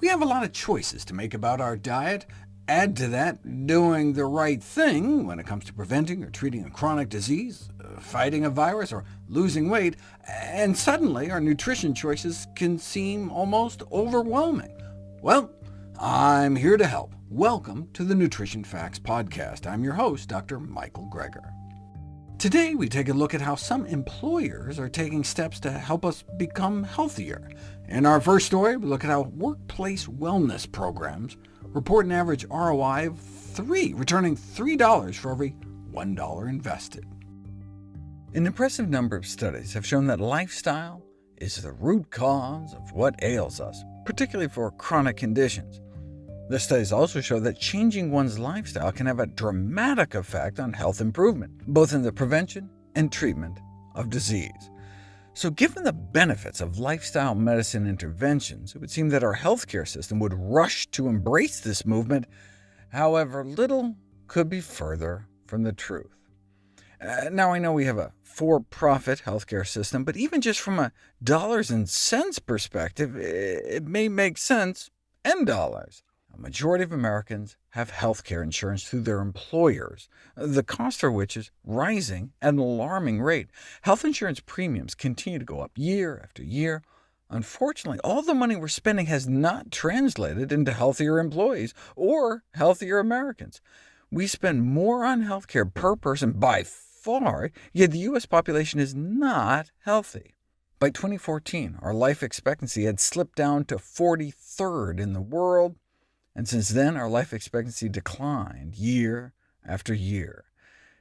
We have a lot of choices to make about our diet. Add to that doing the right thing when it comes to preventing or treating a chronic disease, uh, fighting a virus, or losing weight, and suddenly our nutrition choices can seem almost overwhelming. Well, I'm here to help. Welcome to the Nutrition Facts Podcast. I'm your host, Dr. Michael Greger. Today we take a look at how some employers are taking steps to help us become healthier. In our first story, we look at how workplace wellness programs report an average ROI of 3, returning $3 for every $1 invested. An impressive number of studies have shown that lifestyle is the root cause of what ails us, particularly for chronic conditions. The studies also show that changing one's lifestyle can have a dramatic effect on health improvement, both in the prevention and treatment of disease. So given the benefits of lifestyle medicine interventions, it would seem that our healthcare system would rush to embrace this movement. However, little could be further from the truth. Uh, now I know we have a for-profit healthcare system, but even just from a dollars and cents perspective, it may make sense in dollars. A majority of Americans have health care insurance through their employers, the cost for which is rising at an alarming rate. Health insurance premiums continue to go up year after year. Unfortunately, all the money we're spending has not translated into healthier employees or healthier Americans. We spend more on health care per person by far, yet the U.S. population is not healthy. By 2014, our life expectancy had slipped down to 43rd in the world, and since then our life expectancy declined year after year.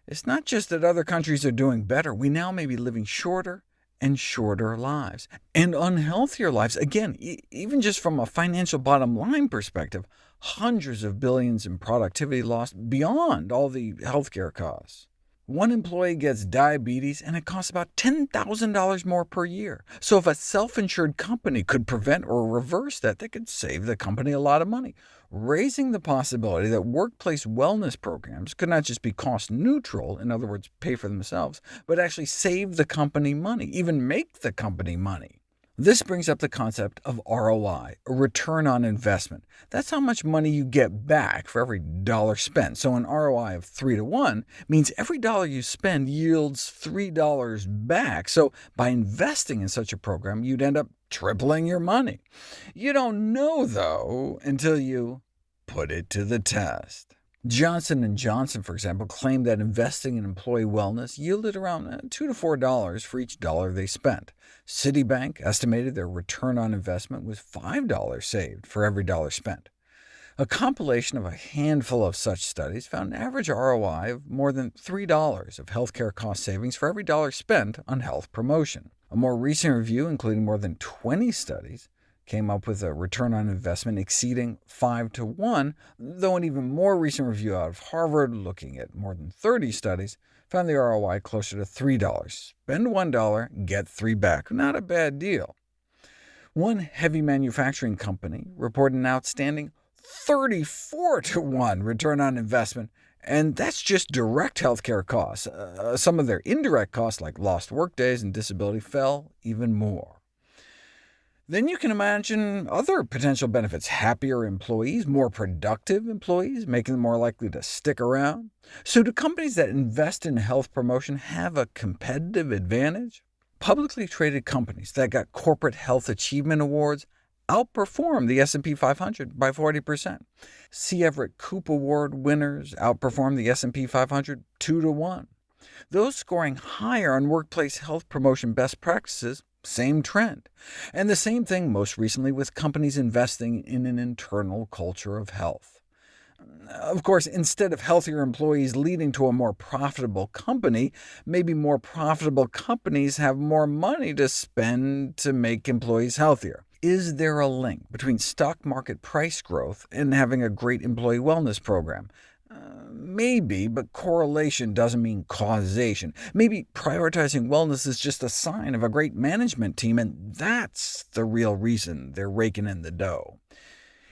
It's not just that other countries are doing better. We now may be living shorter and shorter lives, and unhealthier lives. Again, e even just from a financial bottom line perspective, hundreds of billions in productivity lost beyond all the healthcare costs. One employee gets diabetes, and it costs about $10,000 more per year. So if a self-insured company could prevent or reverse that, they could save the company a lot of money, raising the possibility that workplace wellness programs could not just be cost-neutral, in other words, pay for themselves, but actually save the company money, even make the company money. This brings up the concept of ROI, a return on investment. That's how much money you get back for every dollar spent. So an ROI of 3 to 1 means every dollar you spend yields $3 back. So by investing in such a program, you'd end up tripling your money. You don't know, though, until you put it to the test. Johnson & Johnson, for example, claimed that investing in employee wellness yielded around uh, $2 to $4 for each dollar they spent. Citibank estimated their return on investment was $5 saved for every dollar spent. A compilation of a handful of such studies found an average ROI of more than $3 of healthcare cost savings for every dollar spent on health promotion. A more recent review, including more than 20 studies, came up with a return on investment exceeding 5 to 1, though an even more recent review out of Harvard, looking at more than 30 studies, found the ROI closer to $3. Spend $1, get 3 back. Not a bad deal. One heavy manufacturing company reported an outstanding 34 to 1 return on investment, and that's just direct healthcare costs. Uh, some of their indirect costs, like lost workdays and disability, fell even more. Then you can imagine other potential benefits— happier employees, more productive employees, making them more likely to stick around. So do companies that invest in health promotion have a competitive advantage? Publicly traded companies that got corporate health achievement awards outperform the S&P 500 by 40%. C. Everett Koop Award winners outperform the S&P 500 2 to 1. Those scoring higher on workplace health promotion best practices same trend. And the same thing most recently with companies investing in an internal culture of health. Of course, instead of healthier employees leading to a more profitable company, maybe more profitable companies have more money to spend to make employees healthier. Is there a link between stock market price growth and having a great employee wellness program? Maybe, but correlation doesn't mean causation. Maybe prioritizing wellness is just a sign of a great management team, and that's the real reason they're raking in the dough.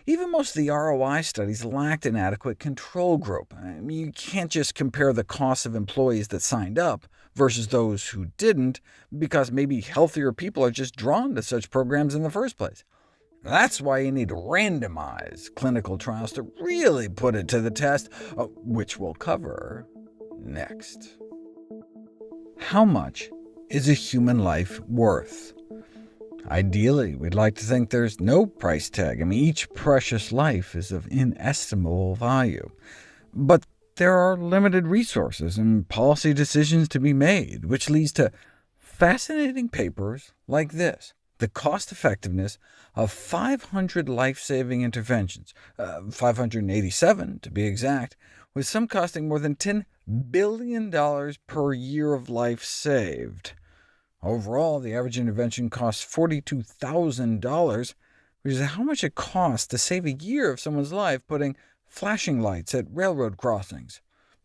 Even most of the ROI studies lacked an adequate control group. I mean, you can't just compare the costs of employees that signed up versus those who didn't, because maybe healthier people are just drawn to such programs in the first place. That's why you need randomized clinical trials to really put it to the test, uh, which we'll cover next. How much is a human life worth? Ideally, we'd like to think there's no price tag. I mean, each precious life is of inestimable value. But there are limited resources and policy decisions to be made, which leads to fascinating papers like this, the cost-effectiveness of 500 life-saving interventions, uh, 587 to be exact, with some costing more than $10 billion per year of life saved. Overall, the average intervention costs $42,000, which is how much it costs to save a year of someone's life putting flashing lights at railroad crossings.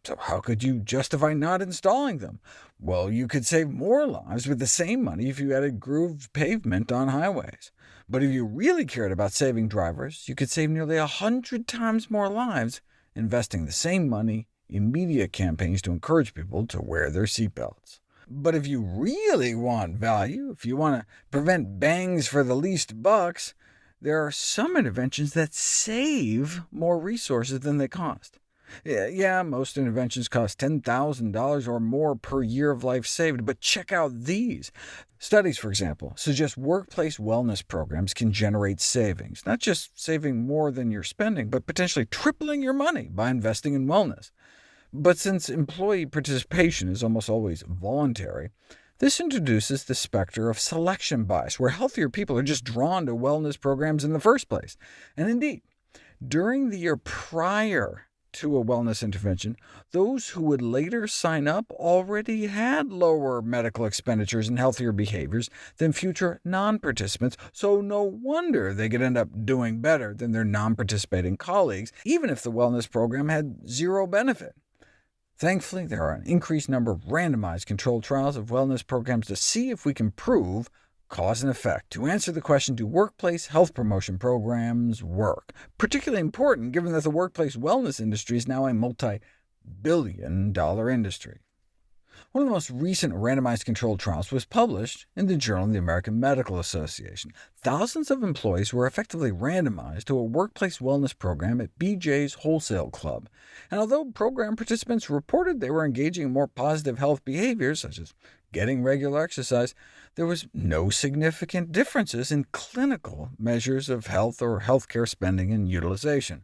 So how could you justify not installing them? Well, you could save more lives with the same money if you added grooved pavement on highways. But if you really cared about saving drivers, you could save nearly a hundred times more lives investing the same money in media campaigns to encourage people to wear their seatbelts. But if you really want value, if you want to prevent bangs for the least bucks, there are some interventions that save more resources than they cost. Yeah, most interventions cost $10,000 or more per year of life saved, but check out these. Studies, for example, suggest workplace wellness programs can generate savings, not just saving more than you're spending, but potentially tripling your money by investing in wellness. But since employee participation is almost always voluntary, this introduces the specter of selection bias, where healthier people are just drawn to wellness programs in the first place. And indeed, during the year prior to a wellness intervention, those who would later sign up already had lower medical expenditures and healthier behaviors than future non-participants, so no wonder they could end up doing better than their non-participating colleagues, even if the wellness program had zero benefit. Thankfully, there are an increased number of randomized controlled trials of wellness programs to see if we can prove cause and effect, to answer the question, do workplace health promotion programs work? Particularly important, given that the workplace wellness industry is now a multi-billion dollar industry. One of the most recent randomized controlled trials was published in the Journal of the American Medical Association. Thousands of employees were effectively randomized to a workplace wellness program at BJ's Wholesale Club. And although program participants reported they were engaging in more positive health behaviors, such as getting regular exercise, there was no significant differences in clinical measures of health or healthcare spending and utilization.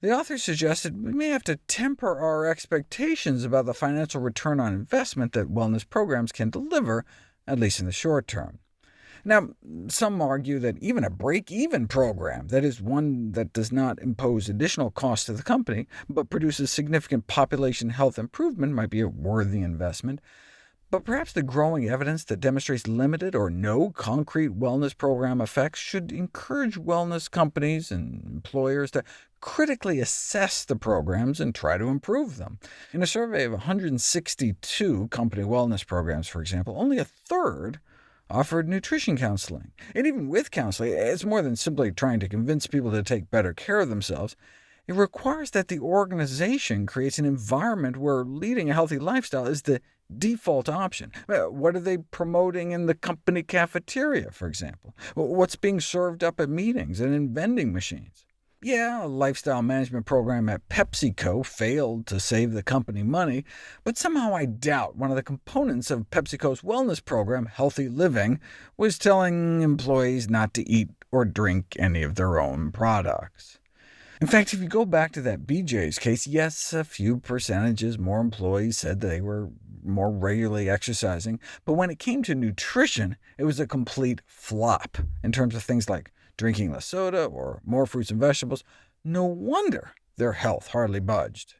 The authors suggested we may have to temper our expectations about the financial return on investment that wellness programs can deliver, at least in the short term. Now, some argue that even a break-even program, that is, one that does not impose additional costs to the company, but produces significant population health improvement, might be a worthy investment. But perhaps the growing evidence that demonstrates limited or no concrete wellness program effects should encourage wellness companies and employers to critically assess the programs and try to improve them. In a survey of 162 company wellness programs, for example, only a third offered nutrition counseling. And even with counseling, it's more than simply trying to convince people to take better care of themselves. It requires that the organization creates an environment where leading a healthy lifestyle is the default option. Uh, what are they promoting in the company cafeteria, for example? What's being served up at meetings and in vending machines? Yeah, a lifestyle management program at PepsiCo failed to save the company money, but somehow I doubt one of the components of PepsiCo's wellness program, Healthy Living, was telling employees not to eat or drink any of their own products. In fact, if you go back to that BJ's case, yes, a few percentages more employees said they were more regularly exercising, but when it came to nutrition, it was a complete flop in terms of things like drinking less soda or more fruits and vegetables. No wonder their health hardly budged.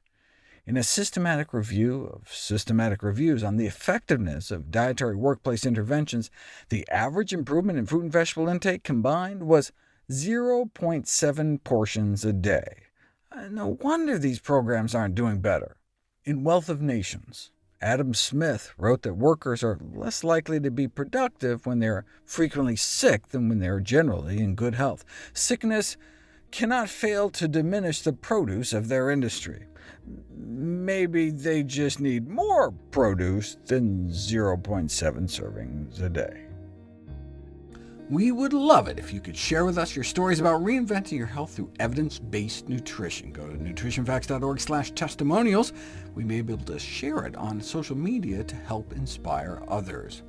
In a systematic review of systematic reviews on the effectiveness of dietary workplace interventions, the average improvement in fruit and vegetable intake combined was 0.7 portions a day. Uh, no wonder these programs aren't doing better. In Wealth of Nations, Adam Smith wrote that workers are less likely to be productive when they're frequently sick than when they're generally in good health. Sickness cannot fail to diminish the produce of their industry. Maybe they just need more produce than 0.7 servings a day. We would love it if you could share with us your stories about reinventing your health through evidence-based nutrition. Go to nutritionfacts.org slash testimonials. We may be able to share it on social media to help inspire others.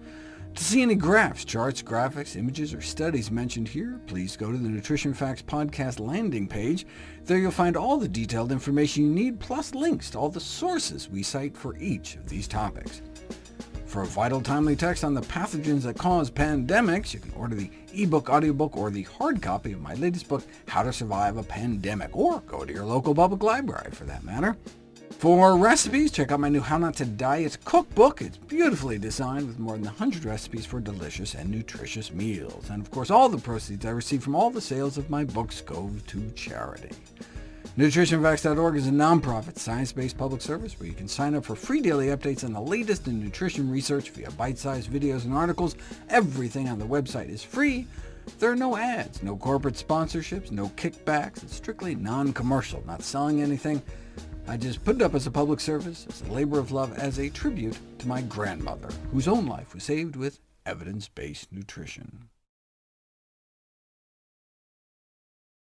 To see any graphs, charts, graphics, images, or studies mentioned here, please go to the Nutrition Facts podcast landing page. There you'll find all the detailed information you need, plus links to all the sources we cite for each of these topics. For a vital, timely text on the pathogens that cause pandemics, you can order the ebook, audiobook, or the hard copy of my latest book, How to Survive a Pandemic, or go to your local public library, for that matter. For recipes, check out my new How Not to Diet cookbook. It's beautifully designed with more than 100 recipes for delicious and nutritious meals. And of course, all the proceeds I receive from all the sales of my books go to charity. NutritionFacts.org is a nonprofit, science-based public service where you can sign up for free daily updates on the latest in nutrition research via bite-sized videos and articles. Everything on the website is free. There are no ads, no corporate sponsorships, no kickbacks. It's strictly non-commercial, not selling anything. I just put it up as a public service, as a labor of love, as a tribute to my grandmother, whose own life was saved with evidence-based nutrition.